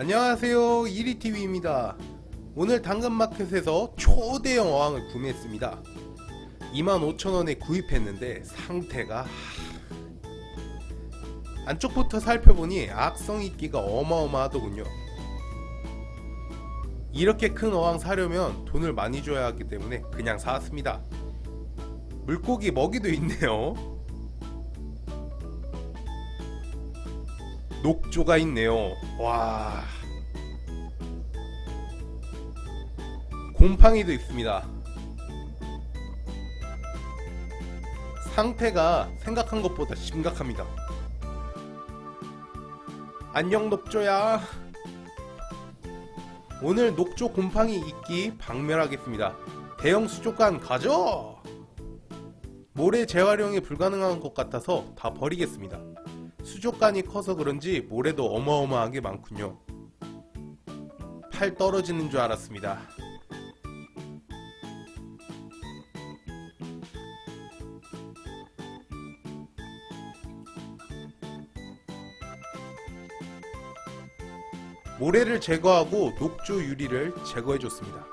안녕하세요. 이리TV입니다. 오늘 당근마켓에서 초대형 어항을 구매했습니다. 25,000원에 구입했는데 상태가 안쪽부터 살펴보니 악성 있기가 어마어마하더군요. 이렇게 큰 어항 사려면 돈을 많이 줘야 하기 때문에 그냥 사왔습니다. 물고기 먹이도 있네요 녹조가 있네요. 와. 곰팡이도 있습니다. 상태가 생각한 것보다 심각합니다. 안녕 녹조야. 오늘 녹조 곰팡이 있기 박멸하겠습니다. 대형 수족관 가져 모래 재활용이 불가능한 것 같아서 다 버리겠습니다 수족관이 커서 그런지 모래도 어마어마하게 많군요. 팔 떨어지는 줄 알았습니다. 모래를 제거하고 녹조 유리를 제거해 줬습니다.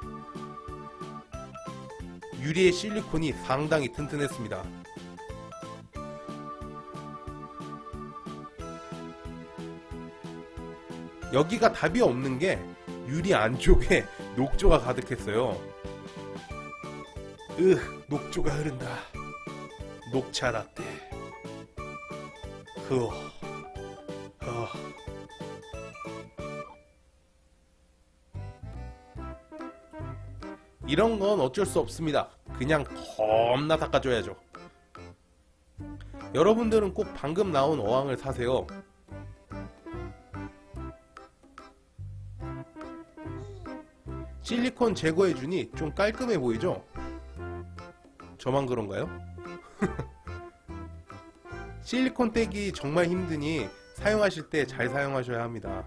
유리의 실리콘이 상당히 튼튼했습니다. 여기가 답이 없는 게 유리 안쪽에 녹조가 가득했어요. 으, 녹조가 흐른다. 녹차 라떼. 흐어. 어. 이런 건 어쩔 수 없습니다. 그냥 겁나 닦아줘야죠. 여러분들은 꼭 방금 나온 어항을 사세요. 실리콘 제거해주니 좀 깔끔해 보이죠? 저만 그런가요? 실리콘 떼기 정말 힘드니 사용하실 때 잘 사용하셔야 합니다.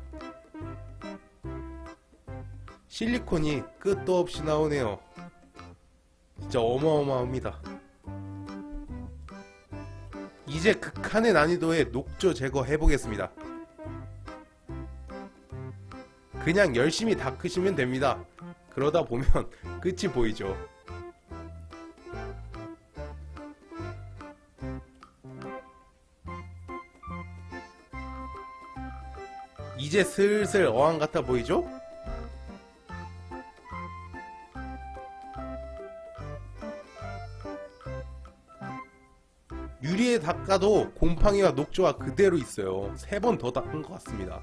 실리콘이 끝도 없이 나오네요. 진짜 어마어마합니다. 이제 극한의 난이도의 녹조 제거 해보겠습니다. 그냥 열심히 닦으시면 됩니다. 그러다 보면 끝이 보이죠. 이제 슬슬 어항 같아 보이죠? 유리에 닦아도 곰팡이와 녹조가 그대로 있어요. 세 번 더 닦은 것 같습니다.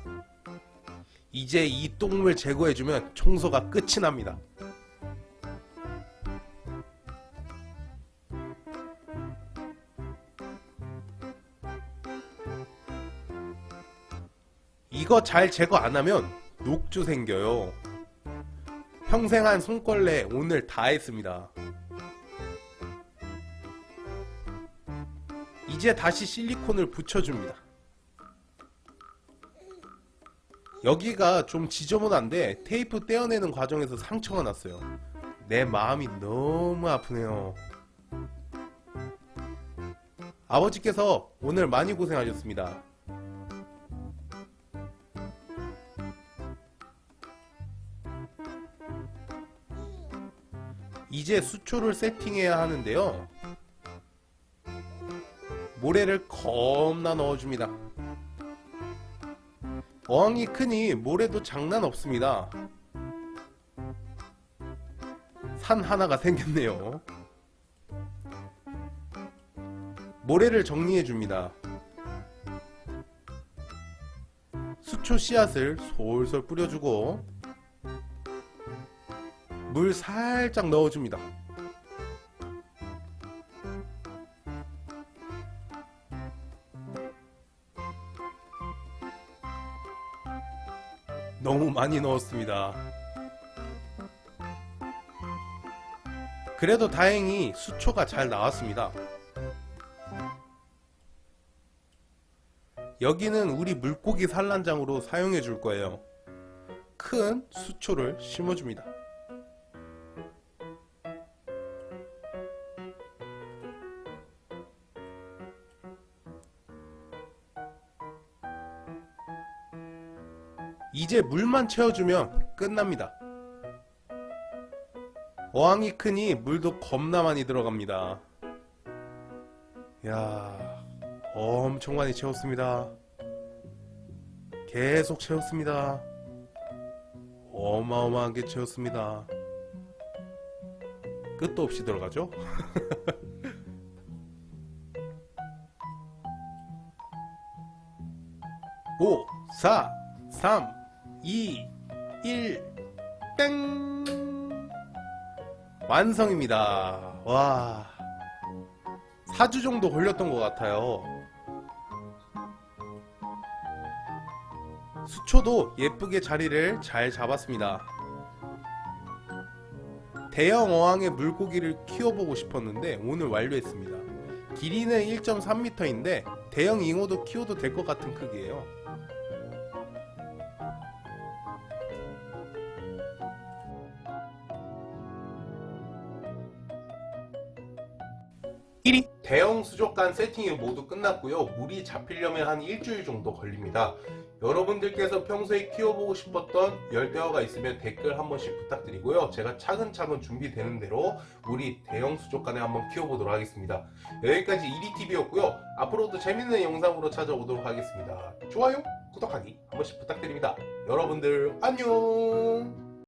이제 이 똥물 제거해주면 청소가 끝이 납니다. 이거 잘 제거 안하면 녹조 생겨요. 평생 한 손걸레 오늘 다 했습니다. 이제 다시 실리콘을 붙여줍니다. 여기가 좀 지저분한데 테이프 떼어내는 과정에서 상처가 났어요. 내 마음이 너무 아프네요. 아버지께서 오늘 많이 고생하셨습니다. 이제 수초를 세팅해야 하는데요. 모래를 겁나 넣어줍니다. 어항이 크니 모래도 장난 없습니다. 산 하나가 생겼네요. 모래를 정리해 줍니다. 수초 씨앗을 솔솔 뿌려주고 물 살짝 넣어줍니다. 너무 많이 넣었습니다. 그래도 다행히 수초가 잘 나왔습니다. 여기는 우리 물고기 산란장으로 사용해 줄 거예요. 큰 수초를 심어줍니다. 이제 물만 채워주면 끝납니다. 어항이 크니 물도 겁나 많이 들어갑니다. 야 엄청 많이 채웠습니다. 계속 채웠습니다. 어마어마하게 채웠습니다. 끝도 없이 들어가죠? 오, 사, 삼, 이, 일, 땡! 완성입니다. 와. 4주 정도 걸렸던 것 같아요. 수초도 예쁘게 자리를 잘 잡았습니다. 대형 어항의 물고기를 키워보고 싶었는데 오늘 완료했습니다. 길이는 1.3m인데 대형 잉어도 키워도 될 것 같은 크기예요. 1위 대형 수족관 세팅이 모두 끝났고요. 물이 잡히려면 한 일주일 정도 걸립니다. 여러분들께서 평소에 키워보고 싶었던 열대어가 있으면 댓글 한 번씩 부탁드리고요. 제가 차근차근 준비되는 대로 우리 대형 수족관에 한번 키워보도록 하겠습니다. 여기까지 1위TV였고요. 앞으로도 재밌는 영상으로 찾아오도록 하겠습니다. 좋아요 구독하기 한 번씩 부탁드립니다. 여러분들 안녕